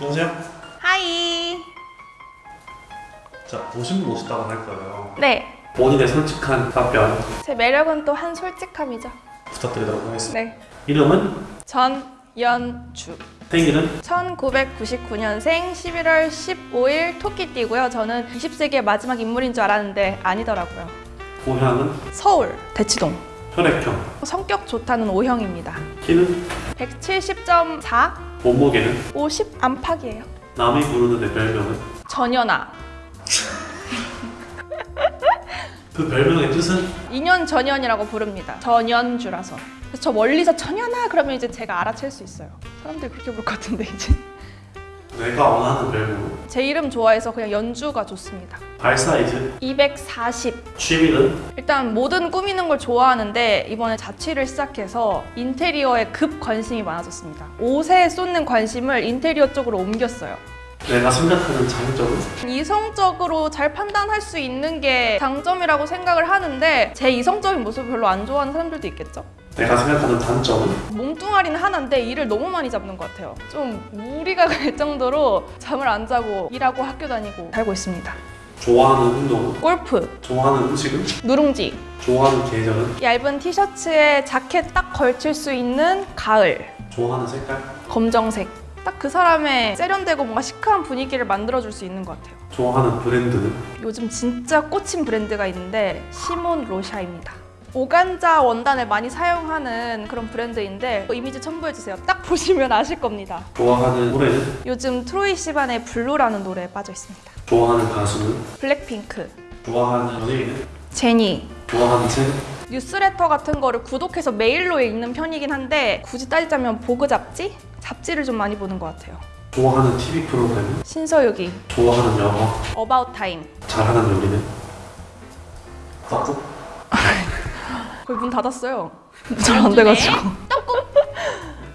안녕하세요. 하이. 자, 오신 분 오셨다고 할 거예요. 네. 본인의 솔직한 답변 제 매력은 또 한 솔직함이죠. 부탁드리도록 하겠습니다. 네. 이름은? 전연주. 생일은? 1999년생 11월 15일 토끼띠고요. 저는 20세기의 마지막 인물인 줄 알았는데 아니더라고요. 고향은? 서울 대치동. 혈액형 성격 좋다는 O형입니다. 키는? 170.4, 몸무게는? 50 안팎이에요. 남이 부르는 내 별명은? 전연아. 그 별명의 뜻은? 2년 전연이라고 부릅니다. 전연주라서. 저 멀리서 전연아 그러면 이제 제가 알아챌 수 있어요. 사람들이 그렇게 부를 것 같은데 이제. 내가 원하는 별명은? 제 이름 좋아해서 그냥 연주가 좋습니다. 발 사이즈? 240. 취미는? 일단 뭐든 꾸미는 걸 좋아하는데 이번에 자취를 시작해서 인테리어에 급 관심이 많아졌습니다. 옷에 쏟는 관심을 인테리어 쪽으로 옮겼어요. 내가 생각하는 장점은? 이성적으로 잘 판단할 수 있는 게 장점이라고 생각을 하는데 제 이성적인 모습을 별로 안 좋아하는 사람들도 있겠죠? 내가 생각하는 단점은? 몸뚱아리는 하나인데 일을 너무 많이 잡는 것 같아요. 좀 무리가 갈 정도로 잠을 안 자고 일하고 학교 다니고 살고 있습니다. 좋아하는 운동은? 골프, 좋아하는 음식은? 누룽지, 좋아하는 계절은? 얇은 티셔츠에 자켓 딱 걸칠 수 있는 가을, 좋아하는 색깔? 검정색. 딱 그 사람의 세련되고 뭔가 시크한 분위기를 만들어줄 수 있는 것 같아요. 좋아하는 브랜드는? 요즘 진짜 꽂힌 브랜드가 있는데 Simone Rocha입니다. 오간자 원단을 많이 사용하는 그런 브랜드인데 이미지 첨부해주세요. 딱 보시면 아실 겁니다. 좋아하는 노래는? 요즘 Troye Sivan의 Blue라는 노래에 빠져 있습니다. 좋아하는 가수는? 블랙핑크, 좋아하는 연예인은? 제니, 좋아하는 책? 뉴스레터 같은 거를 구독해서 메일로 읽는 편이긴 한데 굳이 따지자면 Vogue 잡지? 잡지를 좀 많이 보는 것 같아요. 좋아하는 TV 프로그램은? 신서유기, 좋아하는 영화? About Time. 잘하는 요리는? 떡국? 거의 문 닫았어요. 잘 안 돼가지고.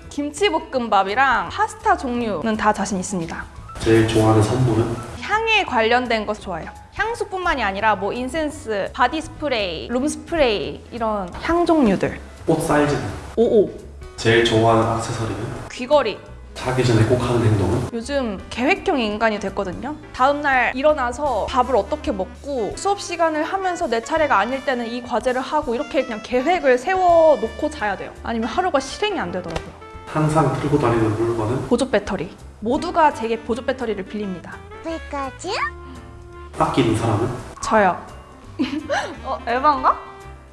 김치볶음밥이랑 파스타 종류는 다 자신 있습니다. 제일 좋아하는 선물은? 향에 관련된 것 좋아해요. 향수뿐만이 아니라 뭐 incense, body spray, room spray 이런 향 종류들. 옷 사이즈는? 오오. 제일 좋아하는 액세서리는? 귀걸이. 자기 전에 꼭 하는 행동은? 요즘 계획형 인간이 됐거든요. 다음날 일어나서 밥을 어떻게 먹고 수업 시간을 하면서 내 차례가 아닐 때는 이 과제를 하고 이렇게 그냥 계획을 세워놓고 자야 돼요. 아니면 하루가 실행이 안 되더라고요. 항상 들고 다니는 물건은? 보조 배터리. 모두가 제게 보조 배터리를 빌립니다. 피카츄? 아끼는 사람은? 저요. 어, 에반가?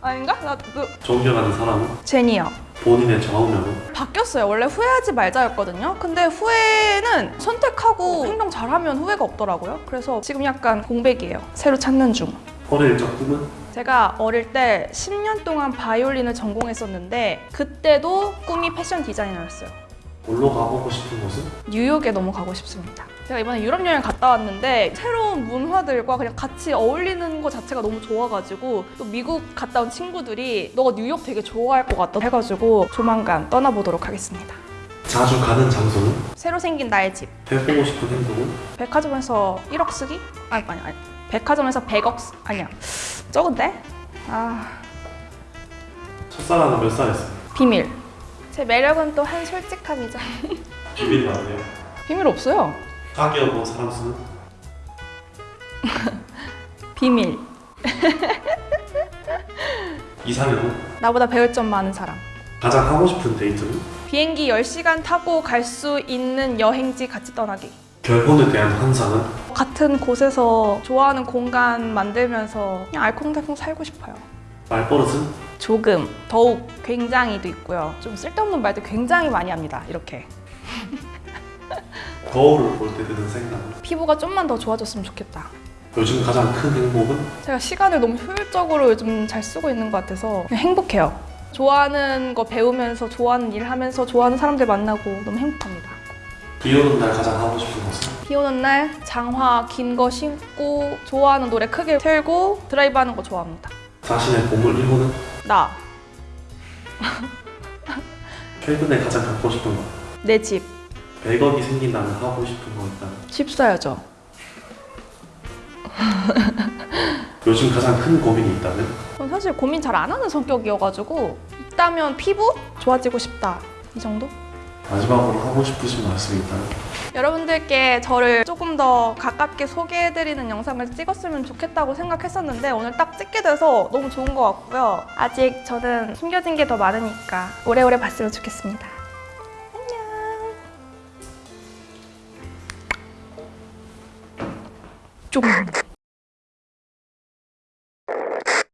아닌가? 나 그, 존경하는 사람은? 제니요. 본인의 좌우명은? 바뀌었어요. 원래 후회하지 말자였거든요. 근데 후회는 선택하고 행동 잘하면 후회가 없더라고요. 그래서 지금 약간 공백이에요. 새로 찾는 중. 어릴 적 꿈은? 제가 어릴 때 10년 동안 바이올린을 전공했었는데 그때도 꿈이 패션 디자이너였어요. 놀러 가보고 싶은 곳은? 뉴욕에 너무 가고 싶습니다. 제가 이번에 유럽 여행 갔다 왔는데 새로운 문화들과 그냥 같이 어울리는 것 자체가 너무 좋아가지고 또 미국 갔다 온 친구들이 너가 뉴욕 되게 좋아할 것 같다 해가지고 조만간 떠나보도록 하겠습니다. 자주 가는 장소는? 새로 생긴 나의 집. 해보고 싶은 행동은? 백화점에서 1억 쓰기? 아니 아니 아니. 백화점에서 100억 쓰... 아니야. 적은데? 아 첫사랑은 몇 살이었어요? 비밀. 제 매력은 또 한 솔직함이죠. 비밀이 많네요 비밀 없어요. 사귀어본 사람 수는? 비밀. 이상형은? 나보다 배울 점 많은 사람. 가장 하고 싶은 데이트는? 비행기 10시간 타고 갈 수 있는 여행지 같이 떠나기. 결혼에 대한 환상은? 같은 곳에서 좋아하는 공간 만들면서 그냥 알콩달콩 살고 싶어요. 말버릇은? 조금, 더욱, 굉장히도 있고요. 좀 쓸데없는 말도 굉장히 많이 합니다. 이렇게. 거울을 볼 때 드는 생각은? 피부가 좀만 더 좋아졌으면 좋겠다. 요즘 가장 큰 행복은? 제가 시간을 너무 효율적으로 요즘 잘 쓰고 있는 것 같아서 행복해요. 좋아하는 거 배우면서 좋아하는 일 하면서 좋아하는 사람들 만나고 너무 행복합니다. 비 오는 날 가장 하고 싶은 것은? 비 오는 날 장화 긴 거 신고 좋아하는 노래 크게 틀고 드라이브 하는 거 좋아합니다. 자신의 보물 1호는? 나, 최근에 가장 갖고 싶은 것내 집, 100억이 생긴다면 하고 싶은 거 있다면? 집 사야죠. 요즘 가장 큰 고민이 있다면? 전 사실 고민 잘 안 하는 성격이어가지고 있다면 피부 좋아지고 싶다 이 정도? 마지막으로 하고 싶으신 말씀이 있다면? 여러분들께 저를 조금 더 가깝게 소개해드리는 영상을 찍었으면 좋겠다고 생각했었는데 오늘 딱 찍게 돼서 너무 좋은 것 같고요. 아직 저는 숨겨진 게 더 많으니까 오래오래 봤으면 좋겠습니다. 안녕. 좀.